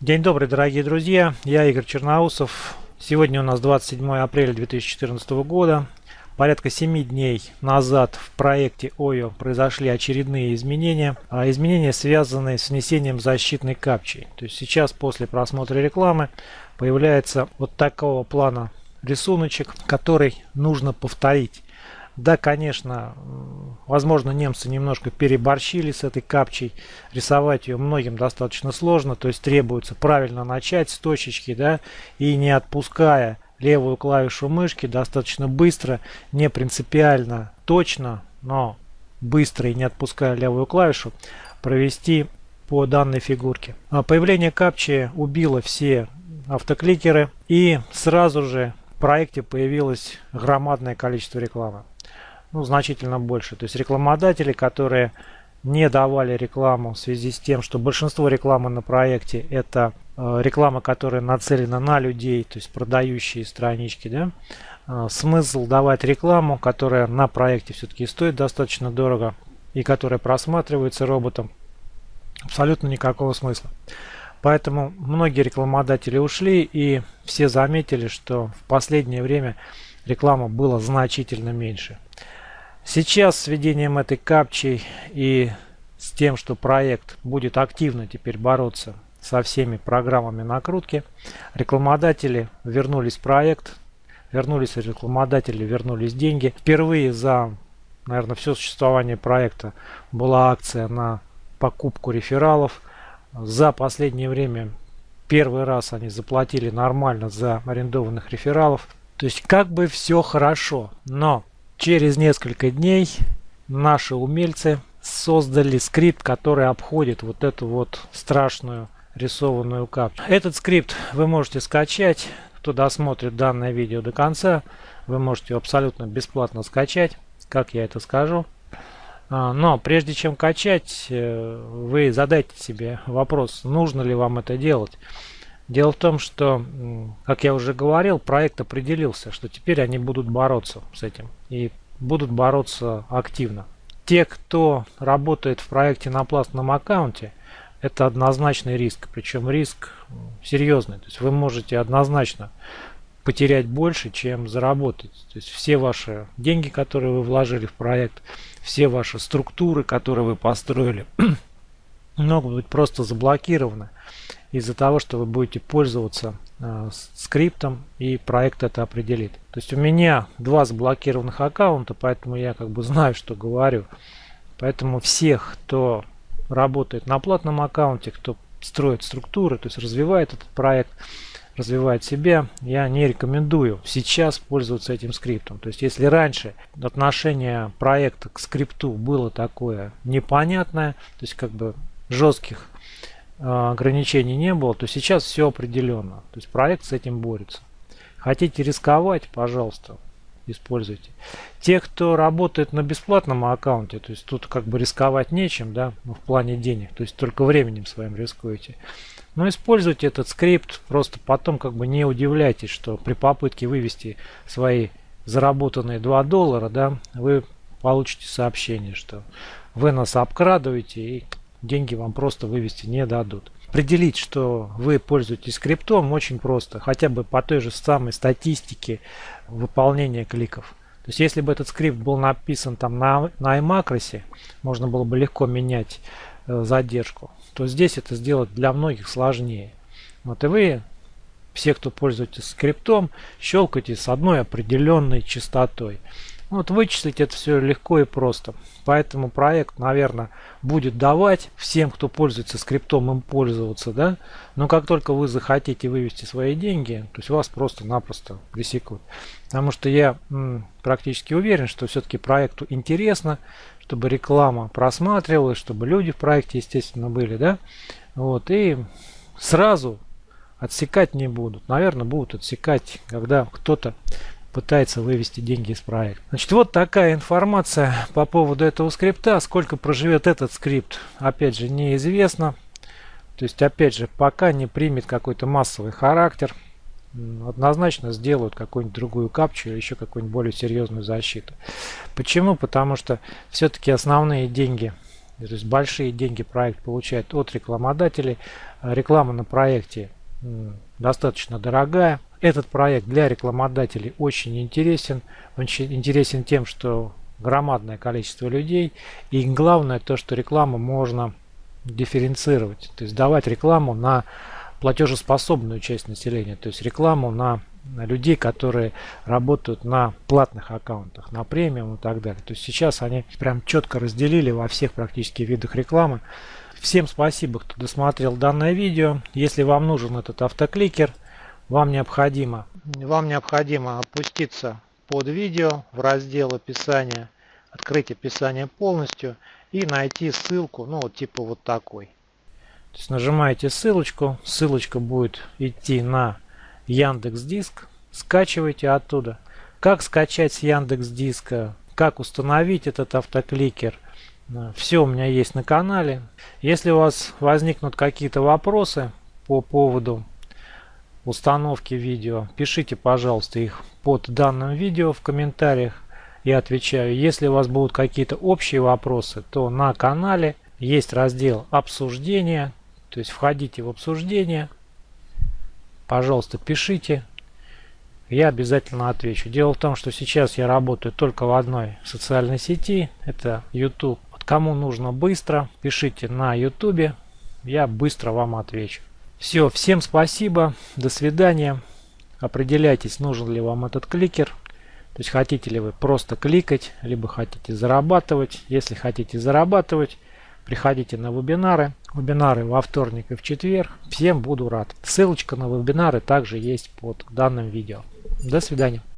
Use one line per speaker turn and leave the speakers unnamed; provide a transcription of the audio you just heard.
День добрый, дорогие друзья. Я Игорь Черноусов. Сегодня у нас 27 апреля 2014 года. Порядка 7 дней назад в проекте ОЙО произошли очередные изменения. А изменения связанные с внесением защитной капчи. То есть сейчас после просмотра рекламы появляется вот такого плана рисуночек, который нужно повторить. Да, конечно, возможно, немцы немножко переборщили с этой капчей. Рисовать ее многим достаточно сложно. То есть требуется правильно начать с точечки, да, и не отпуская левую клавишу мышки достаточно быстро, не принципиально точно, но быстро и не отпуская левую клавишу, провести по данной фигурке. А появление капчи убило все автокликеры и сразу же в проекте появилось громадное количество рекламы ну, значительно больше. То есть рекламодатели, которые не давали рекламу в связи с тем, что большинство рекламы на проекте это э, реклама, которая нацелена на людей, то есть продающие странички, да, э, смысл давать рекламу, которая на проекте все-таки стоит достаточно дорого и которая просматривается роботом, абсолютно никакого смысла. Поэтому многие рекламодатели ушли и все заметили, что в последнее время реклама была значительно меньше. Сейчас с введением этой капчей и с тем, что проект будет активно теперь бороться со всеми программами накрутки, рекламодатели вернулись в проект, вернулись рекламодатели, вернулись деньги. Впервые за, наверное, все существование проекта была акция на покупку рефералов. За последнее время первый раз они заплатили нормально за арендованных рефералов. То есть как бы все хорошо, но Через несколько дней наши умельцы создали скрипт, который обходит вот эту вот страшную рисованную капчу. Этот скрипт вы можете скачать. Кто досмотрит данное видео до конца, вы можете абсолютно бесплатно скачать. Как я это скажу. А, но прежде чем качать, э, вы задайте себе вопрос, нужно ли вам это делать. Дело в том, что, как я уже говорил, проект определился, что теперь они будут бороться с этим. И будут бороться активно. Те, кто работает в проекте на платном аккаунте, это однозначный риск. Причем риск серьезный. То есть вы можете однозначно потерять больше, чем заработать. То есть все ваши деньги, которые вы вложили в проект, все ваши структуры, которые вы построили, могут быть просто заблокированы из-за того, что вы будете пользоваться э, скриптом и проект это определит. То есть у меня два заблокированных аккаунта, поэтому я как бы знаю, что говорю. Поэтому всех, кто работает на платном аккаунте, кто строит структуры, то есть развивает этот проект, развивает себя, я не рекомендую сейчас пользоваться этим скриптом. То есть если раньше отношение проекта к скрипту было такое непонятное, то есть как бы жестких ограничений не было, то сейчас все определенно. То есть проект с этим борется. Хотите рисковать, пожалуйста, используйте. Те, кто работает на бесплатном аккаунте, то есть тут как бы рисковать нечем, да, ну, в плане денег, то есть только временем своим рискуете. Но используйте этот скрипт, просто потом как бы не удивляйтесь, что при попытке вывести свои заработанные 2 доллара, да, вы получите сообщение, что вы нас обкрадываете и деньги вам просто вывести не дадут. Определить, что вы пользуетесь скриптом, очень просто. Хотя бы по той же самой статистике выполнения кликов. То есть, если бы этот скрипт был написан там на, на iMacros, можно было бы легко менять э, задержку. То здесь это сделать для многих сложнее. Вот и вы, все, кто пользуетесь скриптом, щелкайте с одной определенной частотой. Вот вычислить это все легко и просто. Поэтому проект, наверное, будет давать всем, кто пользуется скриптом, им пользоваться, да. Но как только вы захотите вывести свои деньги, то есть вас просто-напросто пресекут. Потому что я м, практически уверен, что все-таки проекту интересно, чтобы реклама просматривалась, чтобы люди в проекте, естественно, были, да. Вот, и сразу отсекать не будут. Наверное, будут отсекать, когда кто-то пытается вывести деньги из проекта. Значит, вот такая информация по поводу этого скрипта. Сколько проживет этот скрипт, опять же, неизвестно. То есть, опять же, пока не примет какой-то массовый характер, однозначно сделают какую-нибудь другую капчу или еще какую-нибудь более серьезную защиту. Почему? Потому что все-таки основные деньги, то есть большие деньги проект получает от рекламодателей, Реклама на проекте достаточно дорогая. Этот проект для рекламодателей очень интересен. Он интересен тем, что громадное количество людей. И главное то, что рекламу можно дифференцировать. То есть давать рекламу на платежеспособную часть населения. То есть рекламу на, людей, которые работают на платных аккаунтах, на премиум и так далее. То есть сейчас они прям четко разделили во всех практически видах рекламы. Всем спасибо, кто досмотрел данное видео. Если вам нужен этот автокликер, вам необходимо, вам необходимо опуститься под видео в раздел описания, открыть описание полностью и найти ссылку, ну вот типа вот такой. То есть нажимаете ссылочку, ссылочка будет идти на Яндекс Диск, скачивайте оттуда. Как скачать с Яндекс Диска, как установить этот автокликер, все у меня есть на канале. Если у вас возникнут какие-то вопросы по поводу установки видео, пишите, пожалуйста, их под данным видео в комментариях. Я отвечаю. Если у вас будут какие-то общие вопросы, то на канале есть раздел обсуждения. То есть входите в обсуждение. Пожалуйста, пишите. Я обязательно отвечу. Дело в том, что сейчас я работаю только в одной социальной сети. Это YouTube. Вот кому нужно быстро, пишите на YouTube. Я быстро вам отвечу. Все, всем спасибо. До свидания. Определяйтесь, нужен ли вам этот кликер. То есть хотите ли вы просто кликать, либо хотите зарабатывать. Если хотите зарабатывать, приходите на вебинары. Вебинары во вторник и в четверг. Всем буду рад. Ссылочка на вебинары также есть под данным видео. До свидания.